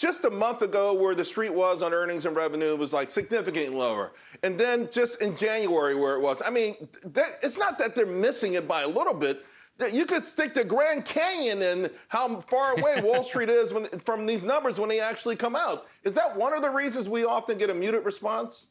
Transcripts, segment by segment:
just a month ago where the street was on earnings and revenue was like significantly lower. And then just in January where it was. I mean, that, it's not that they're missing it by a little bit. You could stick the Grand Canyon and how far away Wall Street is when, from these numbers when they actually come out. Is that one of the reasons we often get a muted response?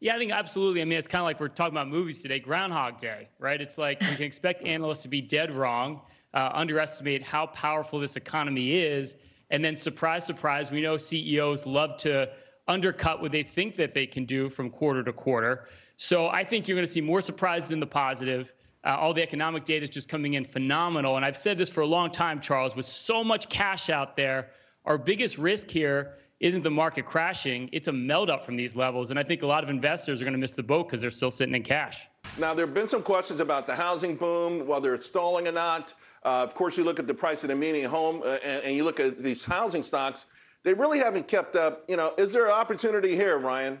Yeah, I think absolutely. I mean, it's kind of like we're talking about movies today, Groundhog Day, right? It's like we can expect analysts to be dead wrong, uh, underestimate how powerful this economy is, and then surprise, surprise, we know CEOs love to undercut what they think that they can do from quarter to quarter. So I think you're going to see more surprises in the positive. Uh, all the economic data is just coming in phenomenal. And I've said this for a long time, Charles, with so much cash out there, our biggest risk here isn't the market crashing, it's a melt up from these levels. And I think a lot of investors are going to miss the boat because they're still sitting in cash. Now, there have been some questions about the housing boom, whether it's stalling or not. Uh, of course, you look at the price of the median home uh, and, and, you look at these housing stocks, they really haven't kept up. You know, is there an opportunity here, Ryan?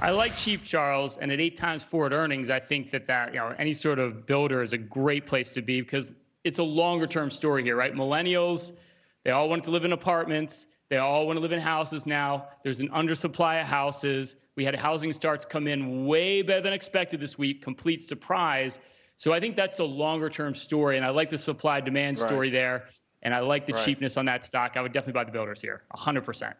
I like cheap Charles, and at eight times forward earnings, I think that that you know any sort of builder is a great place to be because it's a longer term story here, right? Millennials, they all want to live in apartments. They all want to live in houses now. There's an undersupply of houses. We had housing starts come in way better than expected this week, complete surprise. So I think that's a longer term story. And I like the supply demand story right. there. And I like the right. cheapness on that stock. I would definitely buy the builders here, 100%.